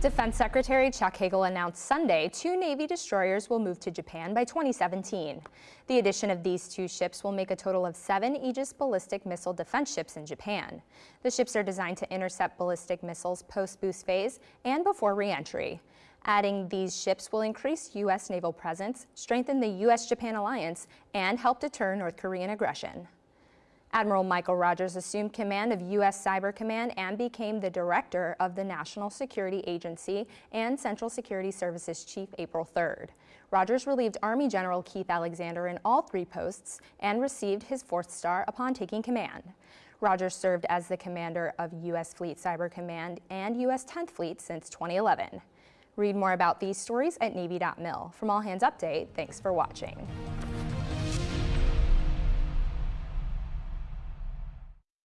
Defense Secretary Chuck Hagel announced Sunday two Navy destroyers will move to Japan by 2017. The addition of these two ships will make a total of seven Aegis ballistic missile defense ships in Japan. The ships are designed to intercept ballistic missiles post-boost phase and before reentry. Adding these ships will increase U.S. naval presence, strengthen the U.S.-Japan alliance, and help deter North Korean aggression. Admiral Michael Rogers assumed command of U.S. Cyber Command and became the director of the National Security Agency and Central Security Services Chief April 3rd. Rogers relieved Army General Keith Alexander in all three posts and received his fourth star upon taking command. Rogers served as the commander of U.S. Fleet Cyber Command and U.S. 10th Fleet since 2011. Read more about these stories at Navy.mil. From All Hands Update, thanks for watching.